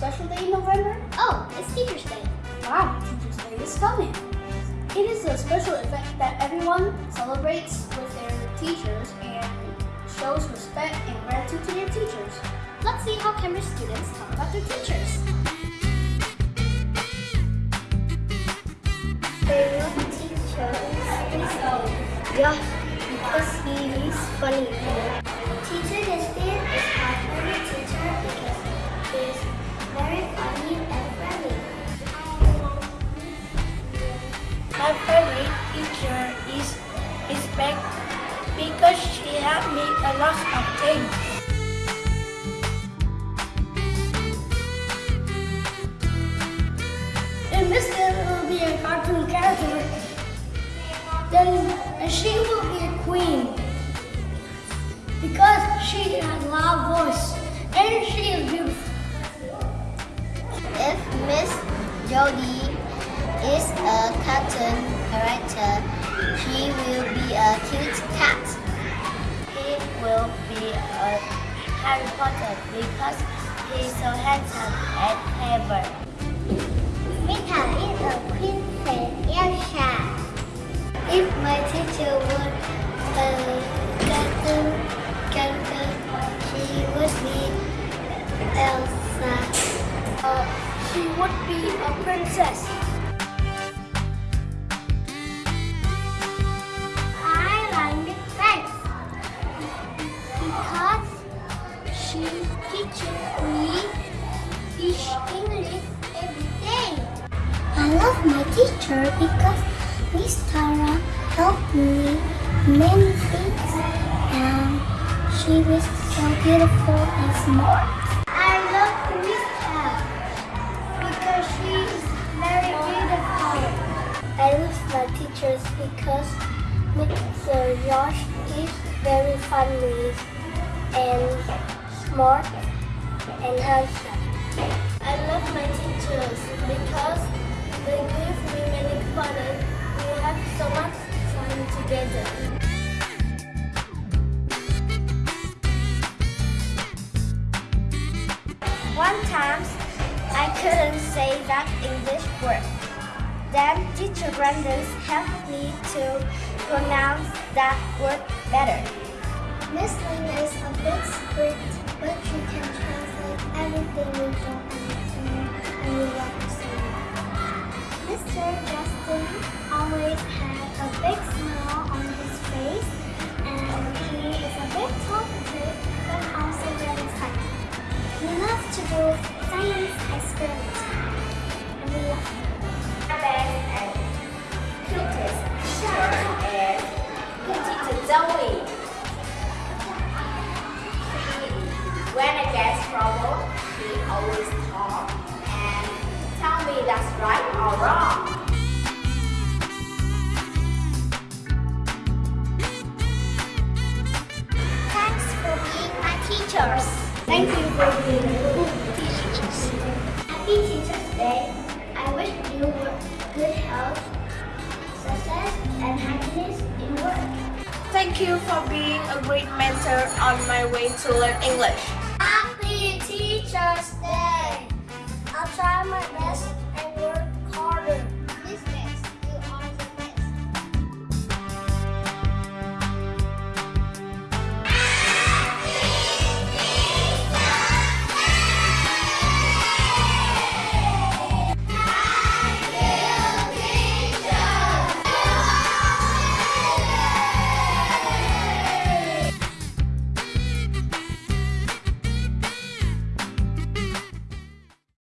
special day in November? Oh, it's Teacher's Day. Wow, Teacher's Day is coming. It is a special event that everyone celebrates with their teachers and shows respect and gratitude to their teachers. Let's see how Cambridge students talk about their teachers. favorite teacher is Josh because he is funny. Teacher Justin is my favorite teacher Beck because she helped me a lot of things. If Miss Taylor will be a cartoon character, then she will be a queen. Because she has a loud voice and she is beautiful. If Miss Jody is a cartoon character, she will be a cute cat. He will be a Harry Potter because he's so handsome and clever. Mita is a princess Elsa. If my teacher were a cartoon character, she would be Elsa. Uh, she would be a princess. She teaches me English every day. I love my teacher because Miss Tara helped me many things and she was so beautiful and smart. I love Miss Tab because she is very beautiful. I love my teachers because Mr. Josh is very funny and smart and handsome. I love my teachers because they give me many fun and we have so much fun together. One time, I couldn't say that English word. Then teacher Brandon helped me to pronounce that word better. Miss Lena is a bit strict, but she can translate everything we don't understand when I get trouble, he always talk and tell me that's right or wrong. Thanks for being my teachers. Thank you for being good teachers. Happy Teachers Day. I wish you good health, success, and happiness in work. Thank you for being a great mentor on my way to learn English.